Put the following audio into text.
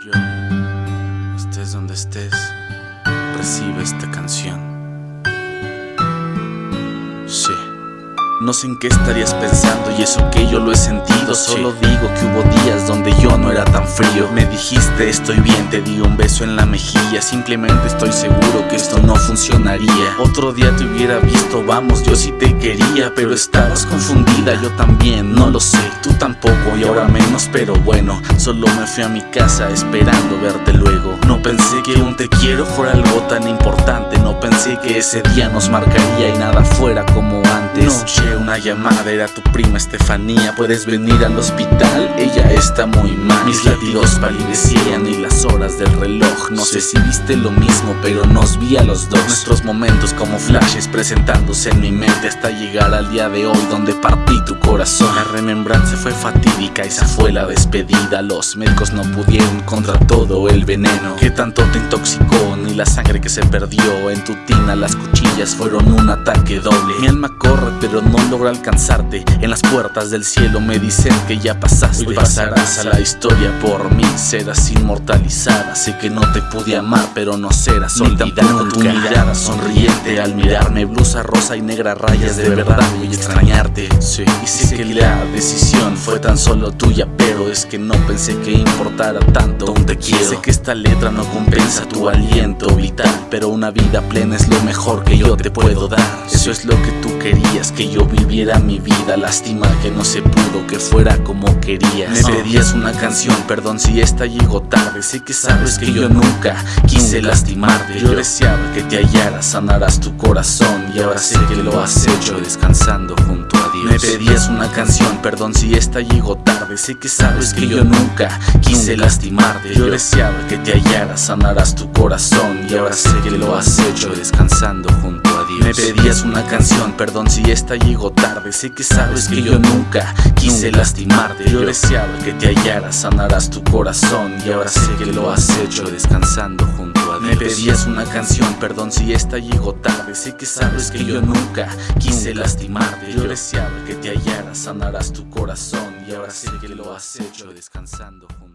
Yo, estés donde estés, recibe esta canción. Sí. No sé en qué estarías pensando y eso que yo lo he sentido Solo digo que hubo días donde yo no era tan frío. Me dijiste estoy bien, te di un beso en la mejilla. Simplemente estoy seguro que esto no funcionaría. Otro día te hubiera visto, vamos, yo sí te quería Pero estabas confundida, yo también, no lo sé Tú tampoco y ahora menos, pero bueno Solo me fui a mi casa esperando verte luego No pensé que un te quiero fuera algo tan importante. No pensé que ese día nos marcaría y nada fuera como antes. Una llamada, era tu prima Estefanía. ¿Puedes venir al hospital? Ella está muy mal. Mis latidos palidecían y las horas del reloj. No sé si viste lo mismo, pero nos vi a los dos. Nuestros momentos como flashes presentándose en mi mente Hasta llegar al día de hoy donde partí tu corazón. La remembranza fue fatídica, esa fue la despedida. Los médicos no pudieron contra todo el veneno Que tanto te intoxicó, ni la sangre que se perdió En tu tina las cuchillas fueron un ataque doble. Mi alma corre pero no logro alcanzarte. En las puertas del cielo me dicen que ya pasaste. Hoy pasarás a la historia por mí Serás inmortalizada. Sé que no te pude amar pero no serás olvidada tu mirada sonriente al mirarme. Blusa rosa y negra rayas de verdad. voy a extrañarte. Sí. Y sé que la decisión fue tan solo tuya Pero es que no pensé que importara tanto. Aún te quiero. Sé que esta letra no compensa tu aliento vital Pero una vida plena es lo mejor que yo te puedo dar. Eso es lo que tú querías que yo viviera mi vida. Lástima que no se pudo, que fuera como querías. Me pedías una canción, perdón si esta llegó tarde. Sé que sabes que yo nunca quise lastimarte Yo deseaba que te hallaras, sanarás tu corazón Y ahora sé que lo has hecho descansando junto Me pedías una canción, perdón si esta llegó tarde. Sé que sabes que yo nunca quise lastimarte. Yo deseaba que te hallaras, sanarás tu corazón. Y ahora sé que lo has hecho descansando junto a Dios. Me pedías una canción, perdón si esta llegó tarde. Sé que sabes que yo nunca quise lastimarte. Yo deseaba que te hallaras, sanarás tu corazón. Y ahora sé que lo has hecho descansando junto a Dios Me pedías una canción, perdón si esta llegó tarde. Sé que sabes que yo nunca quise lastimarte. Yo deseaba que te hallaras, sanarás tu corazón. Y ahora sé que lo has hecho descansando junto